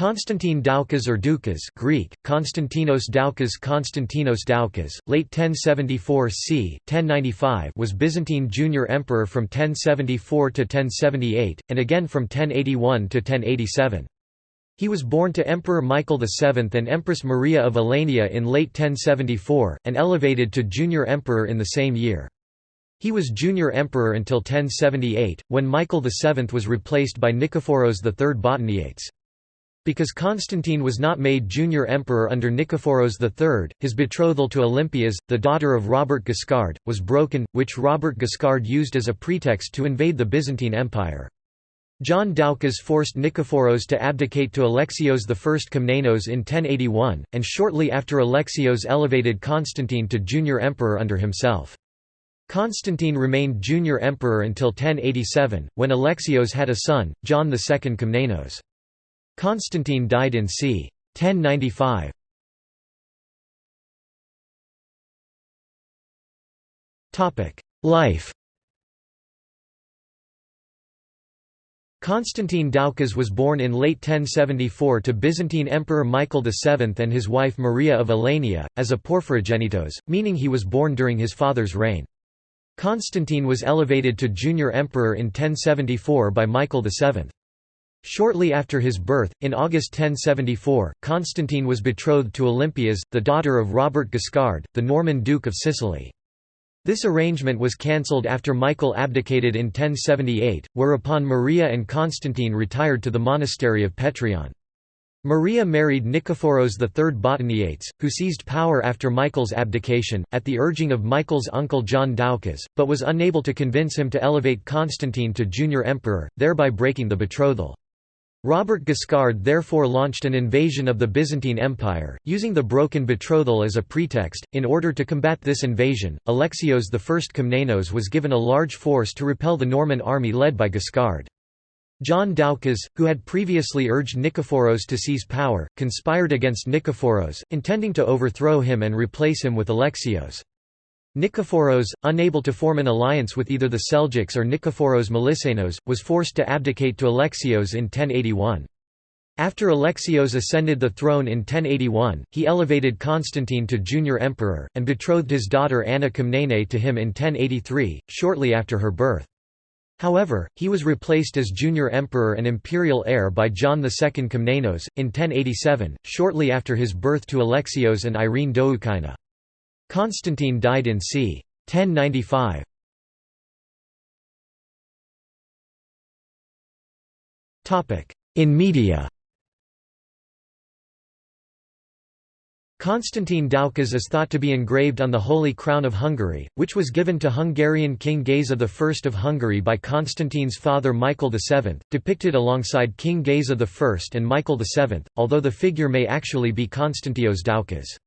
Constantine Doukas or Doukas Greek, Konstantinos Doukas Konstantinos Doukas, late 1074 c. 1095 was Byzantine junior emperor from 1074 to 1078, and again from 1081 to 1087. He was born to Emperor Michael VII and Empress Maria of Alania in late 1074, and elevated to junior emperor in the same year. He was junior emperor until 1078, when Michael VII was replaced by Nikephoros III Botaniates. Because Constantine was not made junior emperor under Nikephoros III, his betrothal to Olympias, the daughter of Robert Guiscard, was broken, which Robert Guiscard used as a pretext to invade the Byzantine Empire. John Doukas forced Nikephoros to abdicate to Alexios I Komnenos in 1081, and shortly after Alexios elevated Constantine to junior emperor under himself. Constantine remained junior emperor until 1087, when Alexios had a son, John II Komnenos. Constantine died in c. 1095. Life Constantine Doukas was born in late 1074 to Byzantine Emperor Michael VII and his wife Maria of Alania, as a porphyrogenitos, meaning he was born during his father's reign. Constantine was elevated to junior emperor in 1074 by Michael VII. Shortly after his birth, in August 1074, Constantine was betrothed to Olympias, the daughter of Robert Guiscard, the Norman Duke of Sicily. This arrangement was cancelled after Michael abdicated in 1078, whereupon Maria and Constantine retired to the monastery of Petrion. Maria married Nikephoros III Botaniates, who seized power after Michael's abdication, at the urging of Michael's uncle John Doukas, but was unable to convince him to elevate Constantine to junior emperor, thereby breaking the betrothal. Robert Guiscard therefore launched an invasion of the Byzantine Empire, using the broken betrothal as a pretext. In order to combat this invasion, Alexios I Komnenos was given a large force to repel the Norman army led by Guiscard. John Doukas, who had previously urged Nikephoros to seize power, conspired against Nikephoros, intending to overthrow him and replace him with Alexios. Nikephoros, unable to form an alliance with either the Seljuks or Nikephoros Melissenos, was forced to abdicate to Alexios in 1081. After Alexios ascended the throne in 1081, he elevated Constantine to junior emperor, and betrothed his daughter Anna Komnene to him in 1083, shortly after her birth. However, he was replaced as junior emperor and imperial heir by John II Komnenos, in 1087, shortly after his birth to Alexios and Irene Doukaina. Constantine died in c. 1095. In media Constantine Doukas is thought to be engraved on the Holy Crown of Hungary, which was given to Hungarian King Geza I of Hungary by Constantine's father Michael VII, depicted alongside King Geza I and Michael VII, although the figure may actually be Konstantios Doukas.